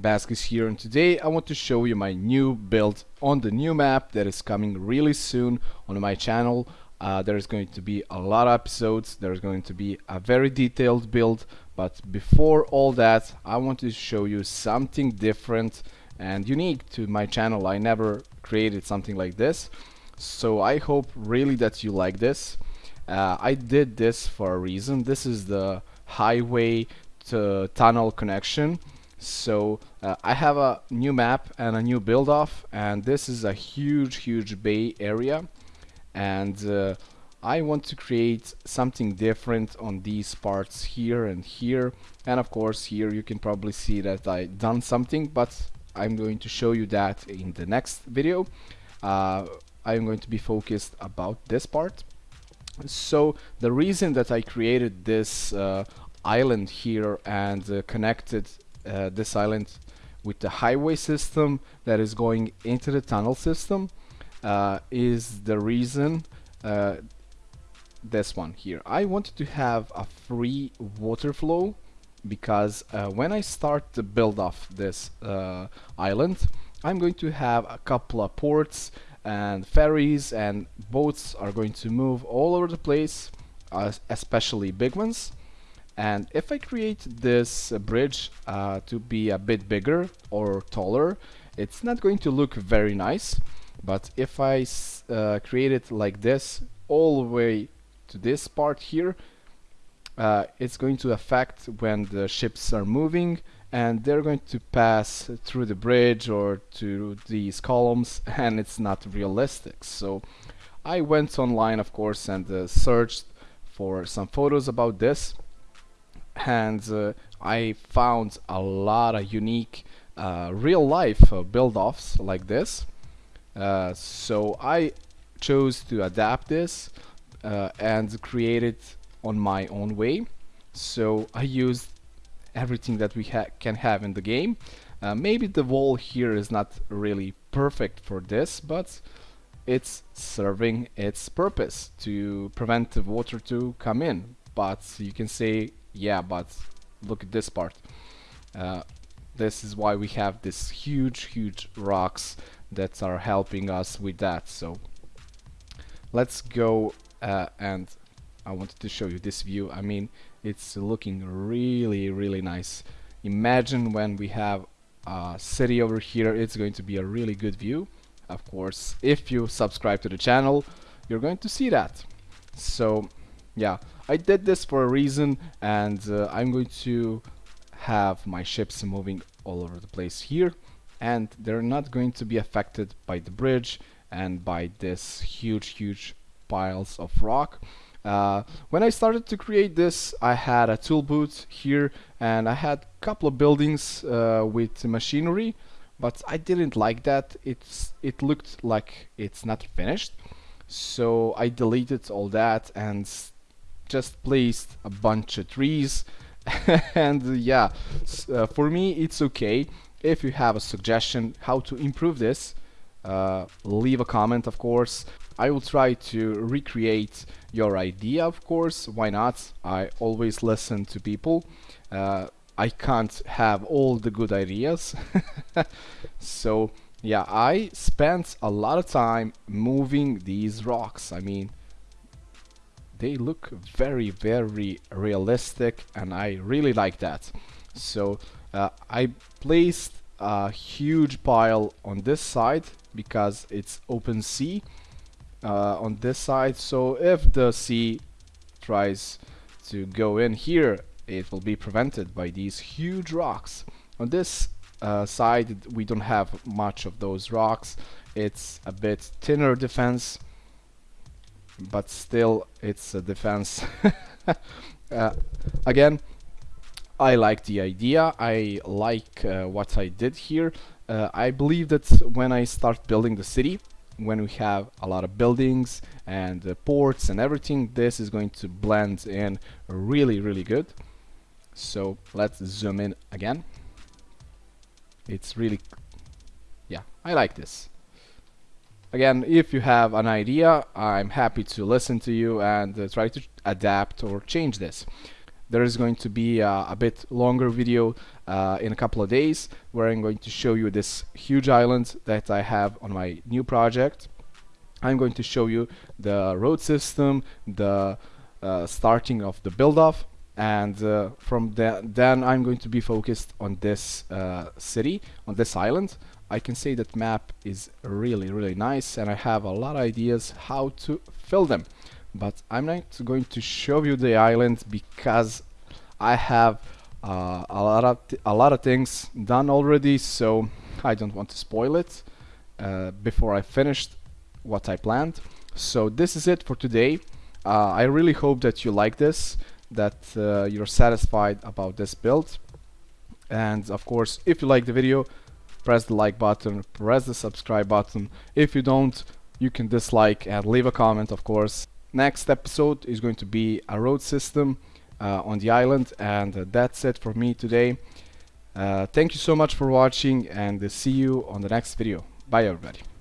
Baskis here and today I want to show you my new build on the new map that is coming really soon on my channel. Uh, there's going to be a lot of episodes, there's going to be a very detailed build, but before all that I want to show you something different and unique to my channel. I never created something like this, so I hope really that you like this. Uh, I did this for a reason. This is the highway to tunnel connection so uh, I have a new map and a new build off and this is a huge huge bay area. And uh, I want to create something different on these parts here and here. And of course here you can probably see that I done something but I'm going to show you that in the next video. Uh, I'm going to be focused about this part. So the reason that I created this uh, island here and uh, connected uh, this island with the highway system that is going into the tunnel system uh, is the reason uh, this one here. I wanted to have a free water flow because uh, when I start to build off this uh, island I'm going to have a couple of ports and ferries and boats are going to move all over the place uh, especially big ones and if I create this uh, bridge uh, to be a bit bigger or taller it's not going to look very nice. But if I uh, create it like this all the way to this part here uh, it's going to affect when the ships are moving and they're going to pass through the bridge or to these columns and it's not realistic. So I went online of course and uh, searched for some photos about this and uh, I found a lot of unique uh, real life uh, build-offs like this. So I chose to adapt this and create it on my own way. So I used everything that we ha can have in the game. Uh, maybe the wall here is not really perfect for this but it's serving its purpose to prevent the water to come in. But you can say yeah but look at this part. Uh, this is why we have this huge huge rocks that are helping us with that. So let's go uh, and I wanted to show you this view. I mean it's looking really really nice. Imagine when we have a city over here it's going to be a really good view. Of course if you subscribe to the channel you're going to see that. So yeah I did this for a reason and uh, I'm going to have my ships moving all over the place here and they're not going to be affected by the bridge and by this huge huge piles of rock. Uh, when I started to create this I had a tool booth here and I had a couple of buildings uh, with machinery but I didn't like that. It's it looked like it's not finished. So I deleted all that and just placed a bunch of trees. And yeah uh, for me it's okay. If you have a suggestion how to improve this uh, leave a comment of course. I will try to recreate your idea of course. Why not? I always listen to people. Uh, I can't have all the good ideas. So yeah I spent a lot of time moving these rocks. I mean they look very very realistic and I really like that. So uh, I placed a huge pile on this side because it's open sea uh, on this side. So if the sea tries to go in here it will be prevented by these huge rocks. On this uh, side we don't have much of those rocks. It's a bit thinner defense but still it's a defense. Uh, again I like the idea. I like uh, what I did here. Uh, I believe that when I start building the city when we have a lot of buildings and uh, ports and everything this is going to blend in really really good. So let's zoom in again. It's really yeah I like this again if you have an idea I'm happy to listen to you and uh, try to adapt or change this there is going to be a, a bit longer video uh, in a couple of days where I'm going to show you this huge island that I have on my new project. I'm going to show you the road system, the uh, starting of the build-off, and uh, from the, then I'm going to be focused on this uh, city, on this island. I can say that map is really really nice and I have a lot of ideas how to fill them. But I'm not going to show you the island because I have uh, a lot of a lot of things done already so I don't want to spoil it uh, before I finished what I planned. So this is it for today. Uh, I really hope that you like this that uh, you're satisfied about this build. And of course if you like the video press the like button press the subscribe button. If you don't you can dislike and leave a comment of course. Next episode is going to be a road system uh, on the island and uh, that's it for me today. Uh, thank you so much for watching and see you on the next video. Bye everybody